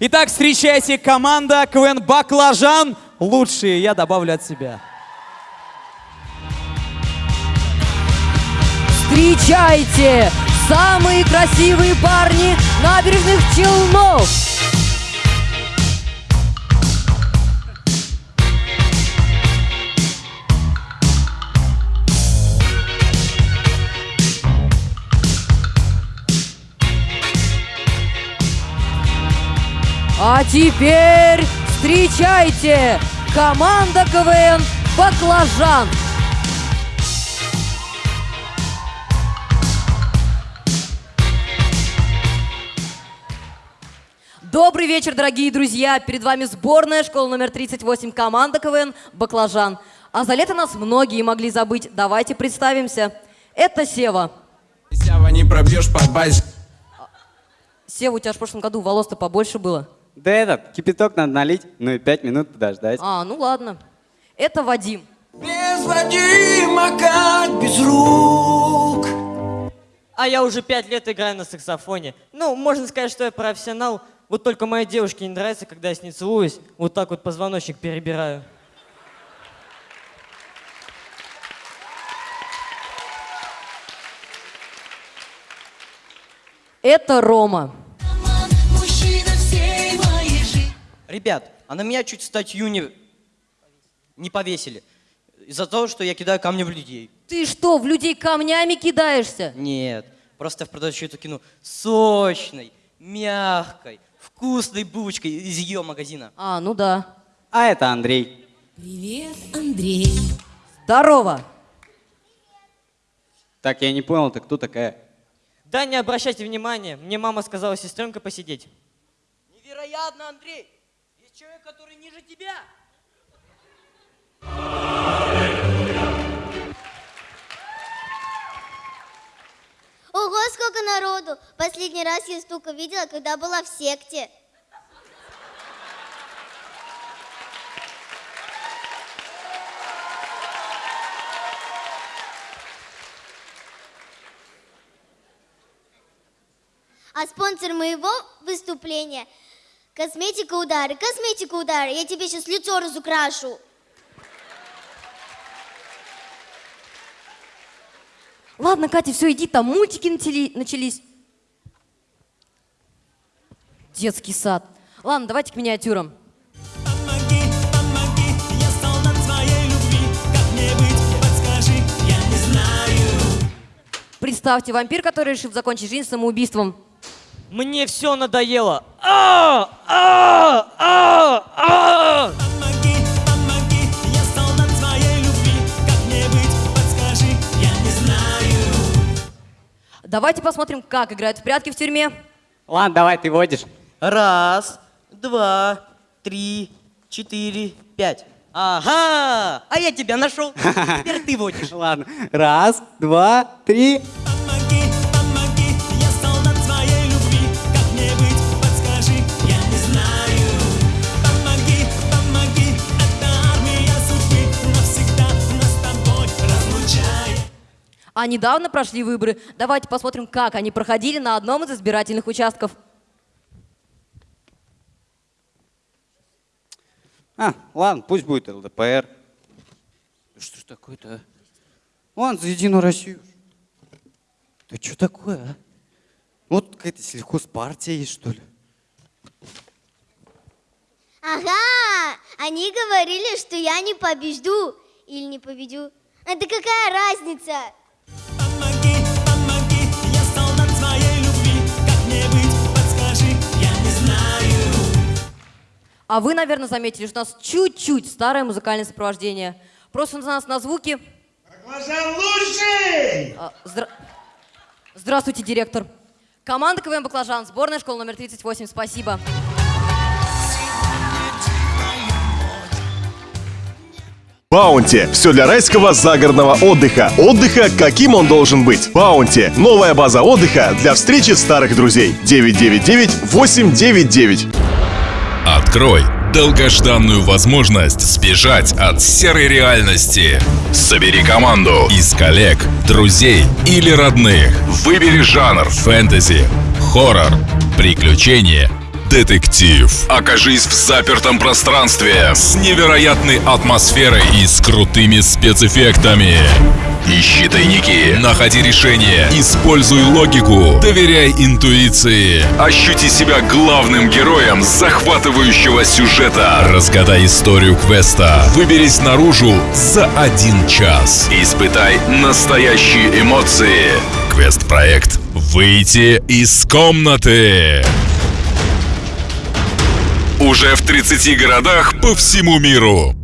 Итак, встречайте команда КВН «Баклажан». Лучшие, я добавлю от себя. Встречайте! Самые красивые парни набережных Челнов! А теперь встречайте! Команда КВН «Баклажан». Добрый вечер, дорогие друзья! Перед вами сборная школа номер 38, команда КВН «Баклажан». А за лето нас многие могли забыть. Давайте представимся. Это Сева. Сява не пробьешь по базе. Сева, у тебя в прошлом году волос-то побольше было. Да этот, кипяток надо налить, ну и пять минут подождать. А, ну ладно. Это Вадим. Без Вадима, как без рук. А я уже пять лет играю на саксофоне. Ну, можно сказать, что я профессионал. Вот только моей девушке не нравится, когда я с ней целуюсь. Вот так вот позвоночник перебираю. Это Рома. Ребят, а на меня чуть статью не, не повесили. Из-за того, что я кидаю камни в людей. Ты что, в людей камнями кидаешься? Нет, просто в продачу эту кину сочной, мягкой, вкусной булочкой из ее магазина. А, ну да. А это Андрей. Привет, Андрей. Здорово. Так, я не понял, ты кто такая? Да не обращайте внимания, мне мама сказала сестренка посидеть. Невероятно, Андрей! Человек, который ниже тебя! Ого, сколько народу! Последний раз я столько видела, когда была в секте. А спонсор моего выступления – косметика удары, косметика удары. Я тебе сейчас лицо разукрашу. Ладно, Катя, все, иди, там мультики начались. Детский сад. Ладно, давайте к миниатюрам. Представьте, вампир, который решил закончить жизнь самоубийством. Мне все надоело. А! А! А! А! Помоги, помоги, я солдат своей любви. Как мне быть, подскажи, я не знаю. Давайте посмотрим, как играют в прятки в тюрьме. Ладно, давай, ты водишь. Раз, два, три, четыре, пять. Ага! А я тебя нашел. Теперь ты водишь. Ладно. Раз, два, три. А недавно прошли выборы. Давайте посмотрим, как они проходили на одном из избирательных участков. А, ладно, пусть будет ЛДПР. Что ж такое-то, а? Ладно, за Единую Россию. Да что такое, а? Вот какая-то сельхозпартия есть, что ли? Ага, они говорили, что я не побежду или не победю. Это какая разница? А вы, наверное, заметили, что у нас чуть-чуть старое музыкальное сопровождение. Просто у нас на звуки... Баклажан лучший! А, здра- Здравствуйте, директор. Команда КВН «Баклажан», сборная школа номер 38. Спасибо. Баунти. Все для райского загородного отдыха. Отдыха, каким он должен быть. Баунти. Новая база отдыха для встречи старых друзей. 999-899. Открой долгожданную возможность сбежать от серой реальности. Собери команду из коллег, друзей или родных. Выбери жанр фэнтези, хоррор, приключения, детектив. Окажись в запертом пространстве с невероятной атмосферой и с крутыми спецэффектами. Ищи тайники, находи решения, используй логику, доверяй интуиции. Ощути себя главным героем захватывающего сюжета. Разгадай историю квеста. Выберись наружу за один час. Испытай настоящие эмоции. Квест-проект «Выйти из комнаты». Уже в 30 городах по всему миру.